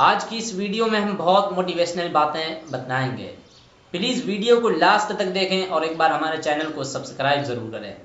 आज की इस वीडियो में हम बहुत मोटिवेशनल बातें बताएँगे। प्लीज़ वीडियो को लास्ट तक देखें और एक बार हमारे चैनल को सब्सक्राइब ज़रूर करें।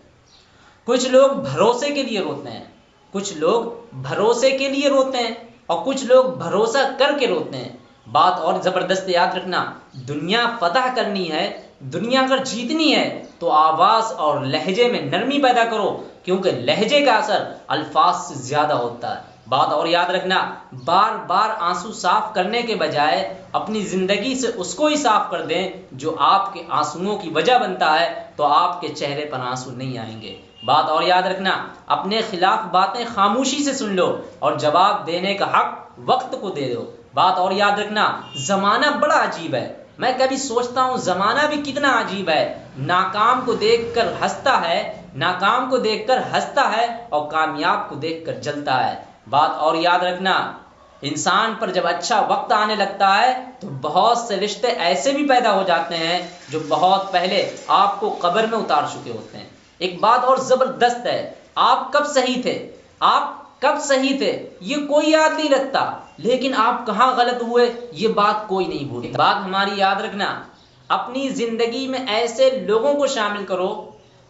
कुछ लोग भरोसे के लिए रोते हैं, कुछ लोग भरोसे के लिए रोते हैं और कुछ लोग भरोसा करके रोते हैं। बात और ज़बरदस्त याद रखना, दुनिया फतह करनी है, दुनिया अगर जीतनी है तो आवाज़ और लहजे में नरमी पैदा करो, क्योंकि लहजे का असर अल्फाज से ज़्यादा होता है। बात और याद रखना बार बार आँसू साफ़ करने के बजाय अपनी ज़िंदगी से उसको ही साफ़ कर दें जो आपके आंसुओं की वजह बनता है तो आपके चेहरे पर आँसू नहीं आएँगे। बात और याद रखना, अपने खिलाफ बातें खामोशी से सुन लो और जवाब देने का हक वक्त को दे दो। बात और याद रखना, जमाना बड़ा अजीब है। मैं कभी सोचता हूँ जमाना भी कितना अजीब है। नाकाम को देखकर हंसता है, नाकाम को देखकर हंसता है और कामयाब को देखकर जलता है। बात और याद रखना, इंसान पर जब अच्छा वक्त आने लगता है तो बहुत से रिश्ते ऐसे भी पैदा हो जाते हैं जो बहुत पहले आपको कब्र में उतार चुके होते हैं। एक बात और ज़बरदस्त है, आप कब सही थे? आप कब सही थे? ये कोई याद नहीं रखता, लेकिन आप कहाँ गलत हुए, ये बात कोई नहीं भूले बात हमारी याद रखना, अपनी ज़िंदगी में ऐसे लोगों को शामिल करो,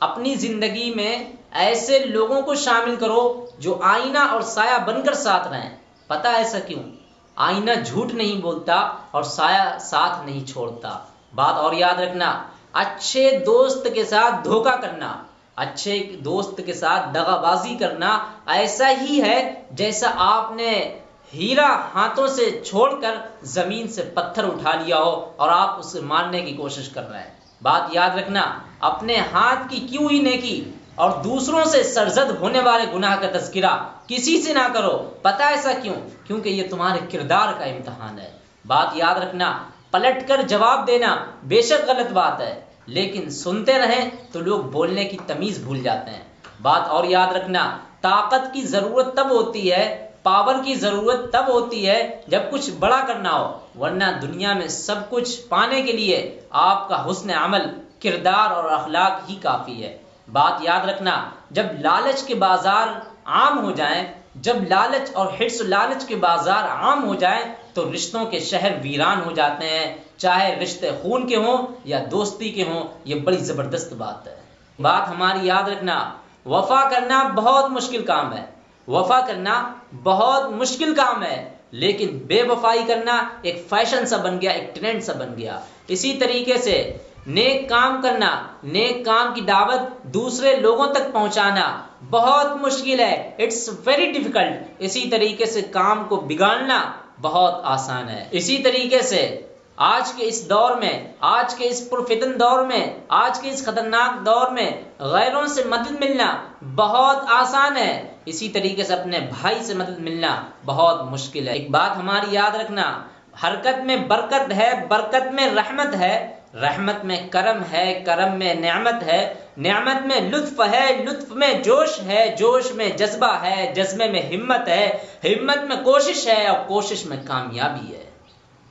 अपनी ज़िंदगी में ऐसे लोगों को शामिल करो जो आईना और साया बनकर साथ रहें। पता ऐसा क्यों? आईना झूठ नहीं बोलता और साया साथ नहीं छोड़ता। बात और याद रखना, अच्छे दोस्त के साथ धोखा करना, अच्छे दोस्त के साथ दगाबाजी करना ऐसा ही है जैसा आपने हीरा हाथों से छोड़कर ज़मीन से पत्थर उठा लिया हो और आप उसे मारने की कोशिश कर रहे हैं। बात याद रखना, अपने हाथ की क्यों ही नेकी? और दूसरों से सरजद होने वाले गुनाह का तस्करा किसी से ना करो। पता ऐसा क्यों? क्योंकि ये तुम्हारे किरदार का इम्तहान है। बात याद रखना, पलट कर जवाब देना बेशक गलत बात है, लेकिन सुनते रहें तो लोग बोलने की तमीज भूल जाते हैं। बात और याद रखना, ताकत की ज़रूरत तब होती है, पावर की ज़रूरत तब होती है जब कुछ बड़ा करना हो, वरना दुनिया में सब कुछ पाने के लिए आपका हुस्न अमल किरदार और अखलाक ही काफ़ी है। बात याद रखना, जब लालच के बाज़ार आम हो जाएँ, जब लालच और हिर्स लालच के बाज़ार आम हो जाएँ तो रिश्तों के शहर वीरान हो जाते हैं। चाहे रिश्ते खून के हों या दोस्ती के हों, ये बड़ी ज़बरदस्त बात है। बात हमारी याद रखना, वफा करना बहुत मुश्किल काम है। वफा करना बहुत मुश्किल काम है, लेकिन बेवफाई करना एक फ़ैशन सा बन गया, एक ट्रेंड सा बन गया। इसी तरीके से नेक काम करना, नेक काम की दावत दूसरे लोगों तक पहुंचाना बहुत मुश्किल है। इट्स वेरी डिफ़िकल्ट इसी तरीके से काम को बिगाड़ना बहुत आसान है। इसी तरीके से आज के इस दौर में, आज के इस पुरफितन दौर में, आज के इस खतरनाक दौर में गैरों से मदद मिलना बहुत आसान है। इसी तरीके से अपने भाई से मदद मिलना बहुत मुश्किल है। एक बात हमारी याद रखना, हरकत में बरकत है, बरकत में रहमत है रहमत में करम है, करम में नियामत है। नियामत में लुत्फ है, लुत्फ में जोश है, जोश में जज्बा है, जज्बे में हिम्मत है। हिम्मत में कोशिश है और कोशिश में कामयाबी है।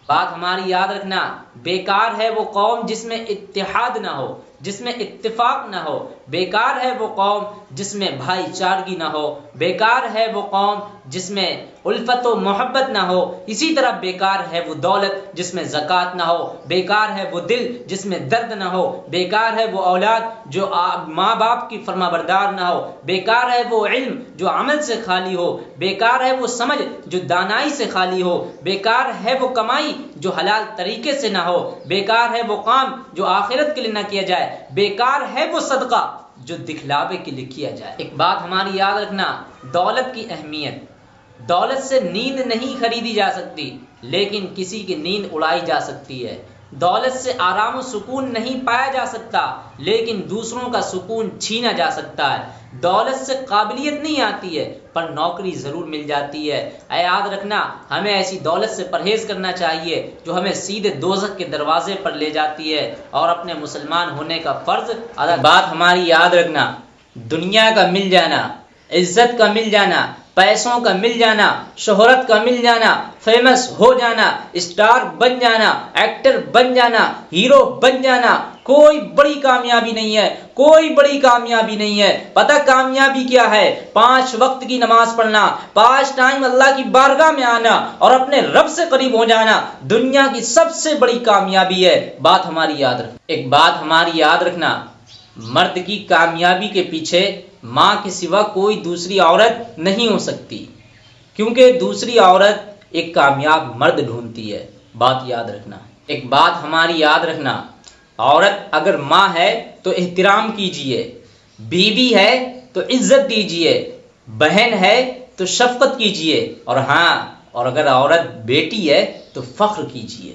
बात हमारी याद रखना बेकार है वो कौम जिसमें इत्तेहाद ना हो, जिसमें इत्तेफाक ना हो। बेकार है वो कौम जिसमें भाईचारगी ना हो। बेकार है वो कौम जिसमें उल्फत मोहब्बत ना हो। इसी तरह बेकार है वो दौलत जिसमें जक़ात ना हो। बेकार है वो दिल जिसमें दर्द ना हो। बेकार है वो औलाद जो माँ बाप की फरमाबरदार ना हो। बेकार है वो इल्म जो अमल से खाली हो। बेकार है वो समझ जो दानाई से खाली हो। बेकार है वो कमाई जो हलाल तरीके से ना हो। बेकार है वो काम जो आखिरत के लिए ना किया जाए। बेकार है वो सदका जो दिखलावे के लिए किया जाए। एक बात हमारी याद रखना, दौलत की अहमियत। दौलत से नींद नहीं खरीदी जा सकती, लेकिन किसी की नींद उड़ाई जा सकती है। दौलत से आराम सुकून नहीं पाया जा सकता, लेकिन दूसरों का सुकून छीना जा सकता है। दौलत से काबिलियत नहीं आती है, पर नौकरी ज़रूर मिल जाती है। याद रखना, हमें ऐसी दौलत से परहेज करना चाहिए, जो हमें सीधे दोजक के दरवाजे पर ले जाती है, और अपने मुसलमान होने का फ़र्ज़ अदा बात हमारी याद रखना, दुनिया का मिल जाना, इज़्ज़त का मिल जाना पैसों का मिल जाना, शोहरत का मिल जाना फ़ेमस हो जाना स्टार बन जाना एक्टर बन जाना हीरो बन जाना, कोई बड़ी कामयाबी नहीं है, कोई बड़ी कामयाबी नहीं है। पता कामयाबी क्या है? पाँच वक्त की नमाज़ पढ़ना, पाँच टाइम अल्लाह की बारगाह में आना और अपने रब से करीब हो जाना, दुनिया की सबसे बड़ी कामयाबी है। बात हमारी याद रख, एक बात हमारी याद रखना, मर्द की कामयाबी के पीछे माँ के सिवा कोई दूसरी औरत नहीं हो सकती, क्योंकि दूसरी औरत एक कामयाब मर्द ढूंढती है। बात याद रखना, एक बात हमारी याद रखना, औरत अगर माँ है तो एहतराम कीजिए, बीवी है तो इज़्ज़त दीजिए, बहन है तो शफकत कीजिए, और हाँ और अगर औरत बेटी है तो फख्र कीजिए।